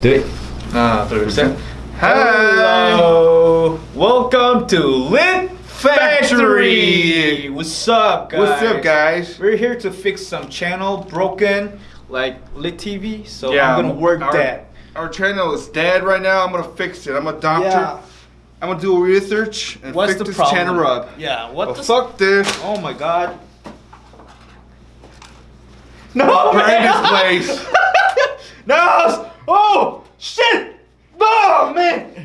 Do it. Ah, uh, 30%. Hello! Welcome to Lit Factory! What's up, guys? What's up, guys? We're here to fix some channel broken, like Lit TV, so yeah, I'm gonna work our, that. Our channel is dead right now, I'm gonna fix it. I'm a doctor. Yeah. I'm gonna do research and What's fix this problem? channel up. Yeah, what well, the fuck this? Oh my god. No! Burn this place! no! Oh!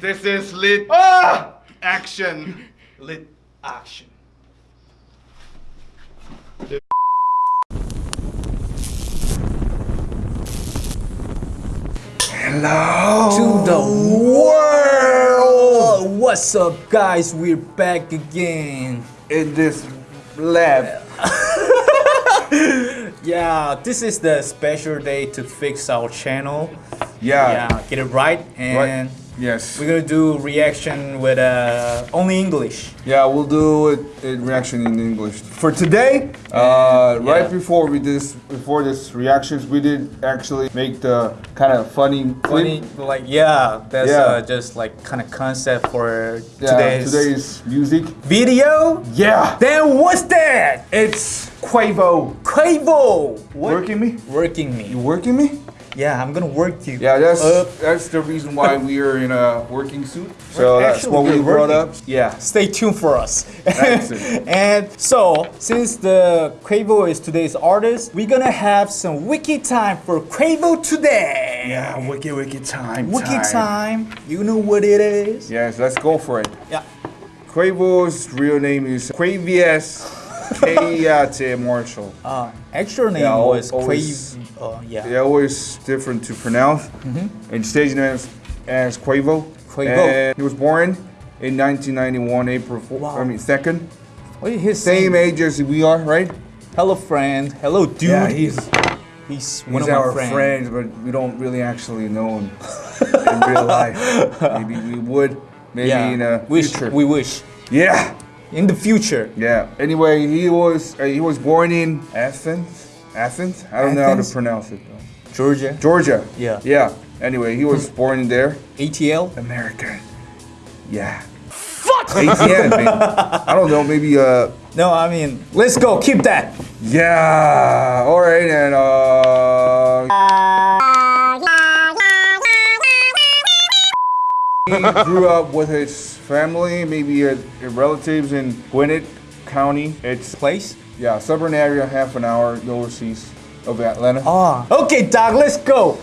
This is lit Ah. action. Lit action. Hello. to the world. What's up, guys? We're back again. in this lab. Yeah, this is the special day to fix our channel. Yeah. Yeah, get it right, and Yes. we're gonna do reaction with uh, only English. Yeah, we'll do it in reaction in English. For today, uh, yeah. right before we did this, before this reactions, we did actually make the kind of funny, Funny, clip. like yeah, that's Yeah. Uh, just like kind of concept for Yeah, today's, today's music. video. Yeah, Then what's that? it's Quavo. Quavo. What? Working me? Working me. You me. working me? Yeah, I'm gonna work you. Yeah, that's up. that's the reason why we are in a working suit. So that's what we brought up. Yeah. Stay tuned for us. And so, since the Quavo is today's artist, we're gonna have some wiki time for Quavo today. Yeah, wiki wicked time. Wiki time. You know what it is? Yes, let's go for it. Yeah. Quavo's real name is Quavious Keyate Marshall. Uh, actual name Yeah, was always- Quavo. Uh, yeah. They're always different to pronounce. And stage name is as Quavo. Quavo. And he was born in 1991, April 4th, Wow. I mean 2nd. What is his Same name? age as we are, right? Hello, friend. Hello, dude. Yeah, he's, He's one he's of our friends. friends, but we don't really actually know him in real life. Maybe we would, maybe Yeah. in a wish. future. We wish. yeah, In the future. yeah. Anyway, he was uh, he was born in Athens. Athens? I don't know how to pronounce it. Though. Georgia. Georgia. Yeah. Yeah. Anyway, he was born there. ATL. American. Yeah. Fuck. Man. I don't know. Maybe uh. No, I mean, let's go. Keep that. Yeah. All right, and uh. He grew up with his family, maybe uh, relatives in Gwinnett County. It's Place. yeah, suburban area, half an hour northeast of Atlanta. Ah. Okay, dog. Let's go.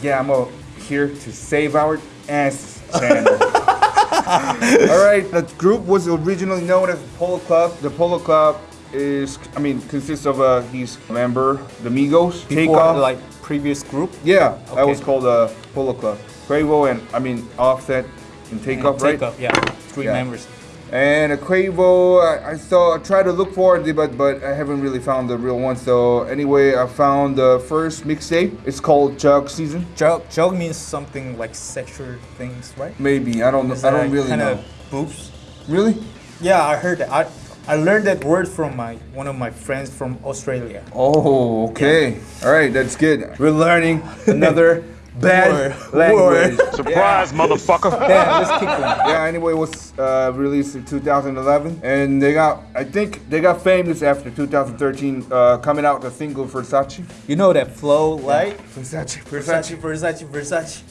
Yeah, I'm uh, here to save our ass channel. All right, the group was originally known as Polo Club. The Polo Club is, I mean, consists of uh, his member, the Migos, Before, Takeoff. like previous group. yeah, that was called uh, Polo Club. Quavo and I mean Offset and Takeoff, right? Take up. Yeah. Three Yeah. members. And a Quavo, I, I saw, I tried to look for it, but but I haven't really found the real one. So anyway, I found the first mixtape. It's called Juug Season. Joke. Joke means something like sexual things, right? Maybe I don't know. I don't really kind know. of boobs. Really? Yeah, I heard that. I I learned that word from my one of my friends from Australia. Oh, okay. All right, that's good. We're learning another bad Word. language. Word. Surprise, motherfucker. Damn, let's keep going. Yeah. Anyway, it was uh, released in 2011, and they got. I think they got famous after 2013, uh, coming out the single Versace. You know that flow, right? Versace, Versace, Versace, Versace.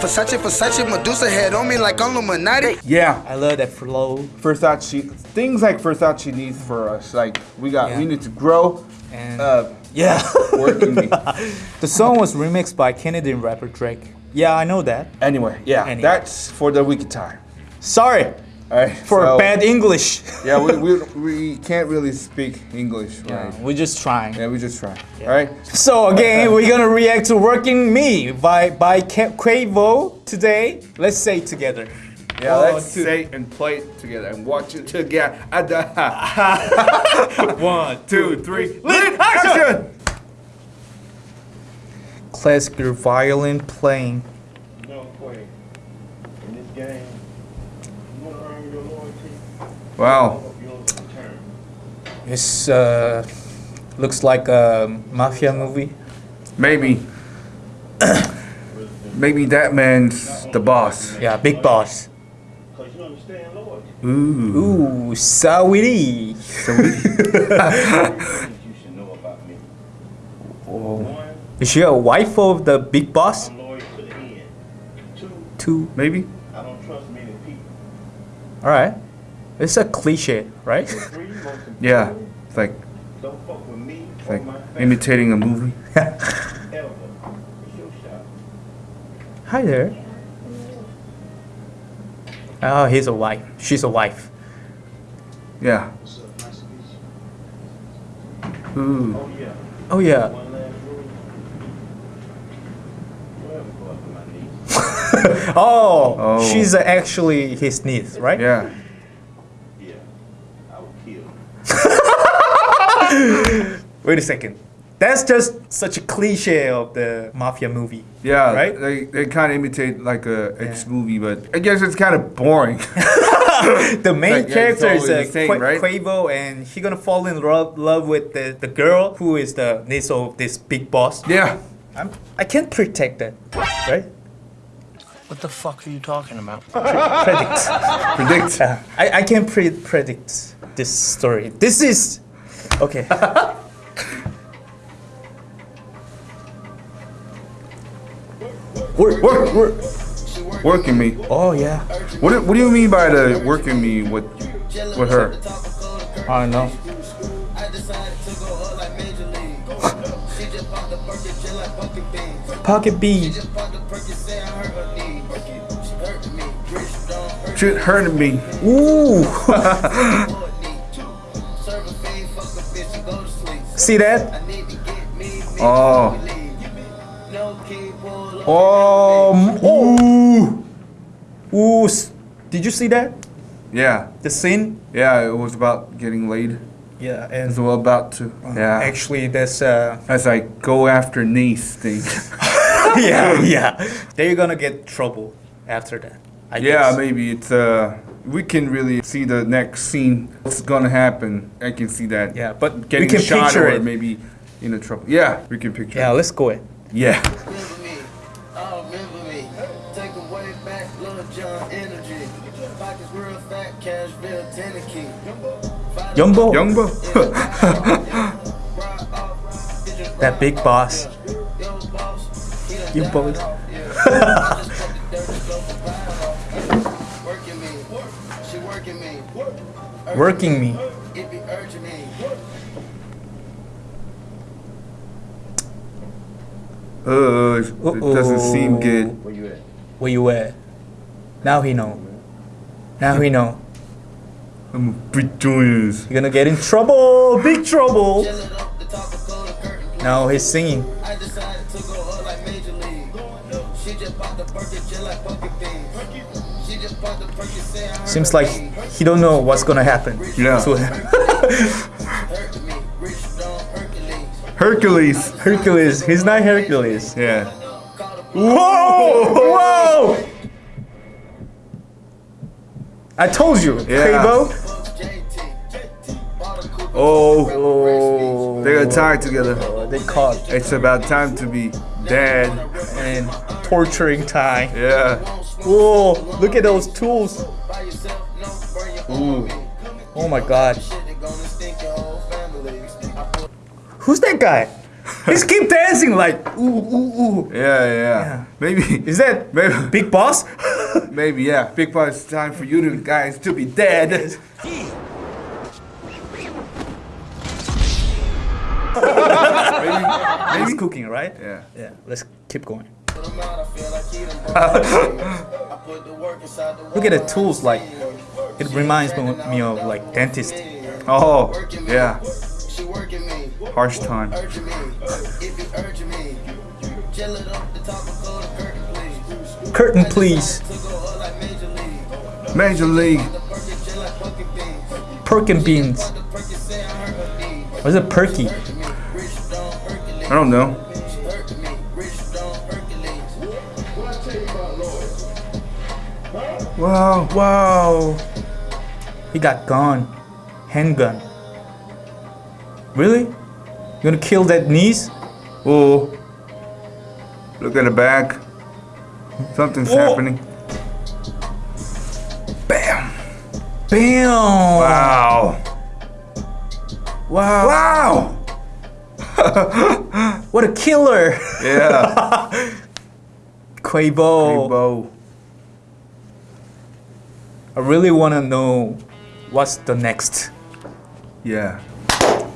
Versace, Versace, Medusa head on me like I'm Illuminati. Yeah. I love that flow. Versace, things like Versace needs for us. Like we got, Yeah. we need to grow. And Uh, yeah. working me. the song was remixed by Canadian rapper Drake. Yeah, I know that. Anyway, yeah, Anyway. that's for the wiki time. Sorry All right. for so- bad English. Yeah, we, we, we can't really speak English, Yeah, right? we're just trying. Yeah, we just try. All right. So again, we're gonna react to "Working Me" by by Quavo today. Let's say it together. Yeah, One, let's two. say and play together and watch it together. One, Two, three, lit action! Classical violin playing. don't play in this game. You want to earn your loyalty, Wow. you. This uh, looks like a mafia movie. Maybe. Maybe that man's the boss. Yeah, big boss. Cause you understand loyalty. Ooh. Ooh, Sawiri. Things you should know about me. Is she a wife of the big boss? I'm loyal to the end. Two, Two. Maybe. I don't trust many people. All right. It's a cliche, right? Three, Yeah. It's like don't fuck with me it's or like my imitating a movie. ever. It's your shot. Hi there. Oh, he's a wife. She's a wife. Yeah. Ooh. Oh yeah. Oh yeah. One last rule. Don't ever go after my niece. Oh, Oh. she's actually his niece, right? Yeah. Yeah. I will kill. Wait a second. That's just such a cliche of the mafia movie. Yeah. Right? They they kind of imitate like a ex movie, but I guess it's kind of boring. The main Like, character it's is uh, always same, Qua- right? Quavo, and he gonna fall in love, love with the, the girl who is the niece of this big boss. yeah. I'm, I can't protect that, right? What the fuck are you talking about? Predict. Predict. Uh, I, I can pre- predict this story. This is okay. work, work, work. Working me. Oh yeah. What do, what do you mean by the working me with with her? I don't know. Pocket B. Shit hurting me. Ooh. See that? Oh. Um. Ooh. Ooh. Did you see that? Yeah. The scene? Yeah. It was about getting laid. Yeah, It's and all about to. Yeah. actually, that's uh. As I go after niece thing. yeah, yeah. They're gonna get trouble after that. I yeah, guess. maybe it's uh. We can really see the next scene. What's gonna happen? I can see that. Yeah, but Getting we can shot picture or it. maybe in a trouble. Yeah, we can picture. Yeah, it. let's go. It. Yeah. Lil Jon energy. Pockets real fat, cash real Tennessee. Yumbo, Youngbo. that big boss. You boys. Working me, working me. Working me. It me. uh, it doesn't seem good. Where you at? Where you at? Now he know. Now he know. I'm a big joyous. You're gonna get in trouble. Big trouble. Chillin' up the top of cold curtain. Now he's singing. I decided to go up like Major League. She just popped the Perkin just like Pumpkin Beans. She just popped the Perkin saying Seems like he don't know what's gonna happen. Yeah. So hurt me. Rich Don Hercules. Hercules. Hercules. He's not Hercules. Yeah. Whoa! Whoa! I told you, Yeah. Quavo. Oh, Oh, they got tied together. Oh. they caught It's about time to be dead. and torturing time. Yeah. Whoa! Look at those tools. Ooh. Oh my God. Who's that guy? He's keep dancing like ooh ooh ooh. Yeah, yeah. Maybe. Is that Maybe. Big Boss? Maybe, yeah. Big part. It's time for you two guys to be dead. He's cooking, right? Yeah. Yeah. Let's keep going. Look Look at the tools. Like it reminds me me of like dentist. Oh, yeah. She working me, Harsh time. Curtain, please. Curtain, please. To go up like Major League. Perkin just like Pumpkin Beans. Perkin beans. The Perkin say I hurt her knee. What's a perky? Rich Don Hercules. I don't know. Hurt me. Rich Don Hercules. What I tell you about Lloyd? Wow. Wow. He got gun. Handgun. Really? You gonna kill that niece? Oh. Look at the back. Something's Oh. happening. Bam! Bam! Wow! Wow! Wow! What a killer! Yeah. Quavo. Rainbow. I really want to know what's the next. Yeah.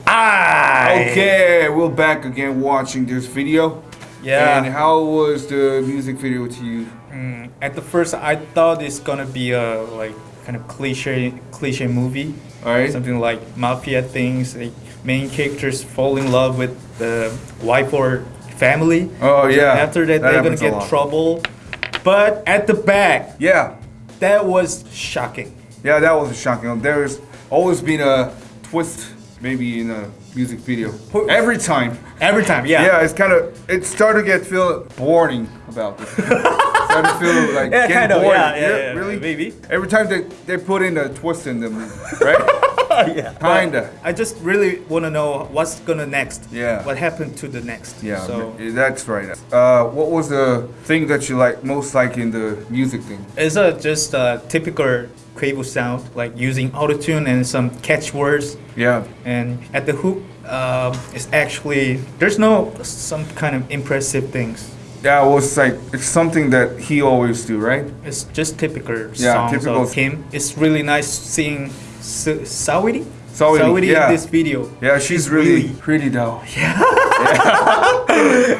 Ah! Okay, we're back again watching this video. Yeah. And how was the music video to you? Mm, at the first, I thought it's gonna be a like kind of cliche cliche movie. Alright. Something like mafia things. Like main characters fall in love with the wife or family. Oh, yeah. After that, That they're gonna get trouble. But at the back, Yeah. that was shocking. Yeah, that was shocking. There's always been a twist, maybe in a music video. Every time. Every time, yeah. Yeah, it's kind of it started to get feel boring about this. started to feel like Yeah, getting kind of, boring. yeah, yeah, yeah, really. maybe. Every time they they put in a twist in the movie, right? yeah. Kinda. I just really want to know what's gonna next. Yeah. What happened to the next? Yeah, So that's right. Uh, what was the thing that you like most like in the music thing? it's a just a typical Quavo sound, like using autotune and some catchwords. Yeah. And at the hook, um, it's actually there's no some kind of impressive things. Yeah, it was like it's something that he always do, right? It's just typical Yeah, songs typical. of him. It's really nice seeing Sa- Saweetie. Saweetie, Saweetie yeah. in this video. Yeah, she's really, pretty though. Yeah.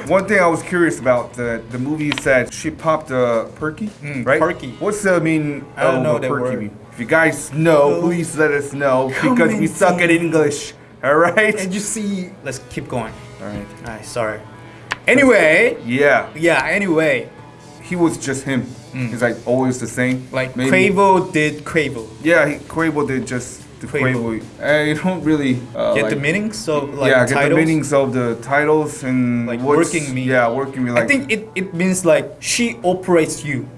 One thing I was curious about the the movie said she popped a perky, Mm, right? perky. What's the mean I don't know that word. mean? If you guys know, please let us know because we suck at. English. All right. And you see, let's keep going. All right. Alright, sorry. Anyway, Yeah, yeah. Anyway, he was just him. He's like always the same. Mm. like Maybe- Quavo did Quavo. Yeah, he, Quavo did just the Quavo. Quavo. I don't really uh, Get like, the meanings, so like yeah, get the meanings of the titles and Like working me. Yeah, working me. Like I think it, it means like she operates you.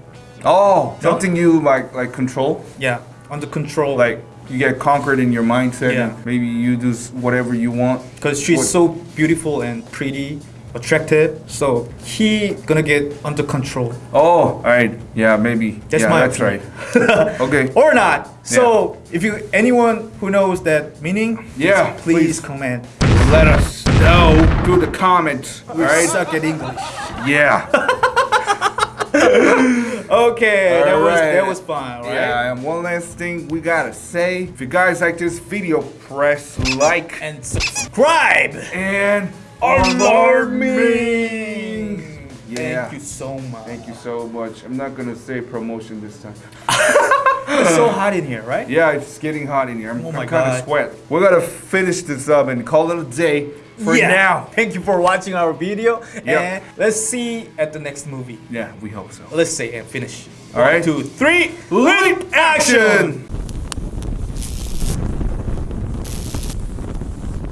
oh, something you like like control. Yeah, under control. Like you get conquered in your mindset. Yeah. And maybe you do whatever you want. because she's What- so beautiful and pretty, attractive. So he gonna get under control. Oh, all right. Yeah, maybe. That's yeah, my that's opinion. right. okay. Or not. So if you anyone who knows that meaning, Yeah, please, please. comment. Let us know through the comments. All We right. suck at English. Yeah. Okay, that was Alright. that was fun, right? Yeah, and one last thing we gotta say. If you guys like this video, press like And subscribe. and alarming. Yeah. Thank you so much. Thank you so much. I'm not gonna say promotion this time. It's so hot in here, right? Yeah, it's getting hot in here. I'm, Oh my I'm kind of sweat. We're gonna finish this up and call it a day for Yeah. now. Thank you for watching our video. Yep. And let's see at the next movie. Yeah, we hope so. Let's say and finish. All right. One, two, three. Leap action!